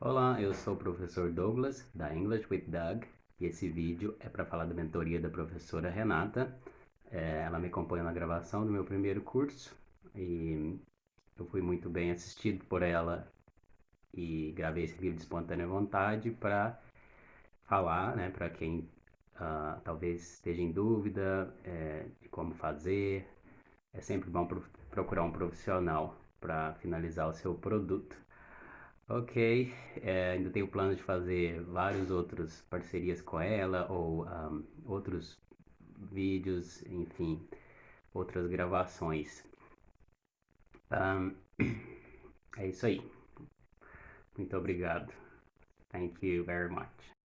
Olá, eu sou o professor Douglas, da English with Doug, e esse vídeo é para falar da mentoria da professora Renata. É, ela me acompanha na gravação do meu primeiro curso, e eu fui muito bem assistido por ela e gravei esse vídeo de espontânea vontade para falar, né, para quem uh, talvez esteja em dúvida é, de como fazer. É sempre bom procurar um profissional para finalizar o seu produto. Ok, é, ainda tenho plano de fazer vários outros parcerias com ela ou um, outros vídeos, enfim, outras gravações. Um, é isso aí. Muito obrigado. Thank you very much.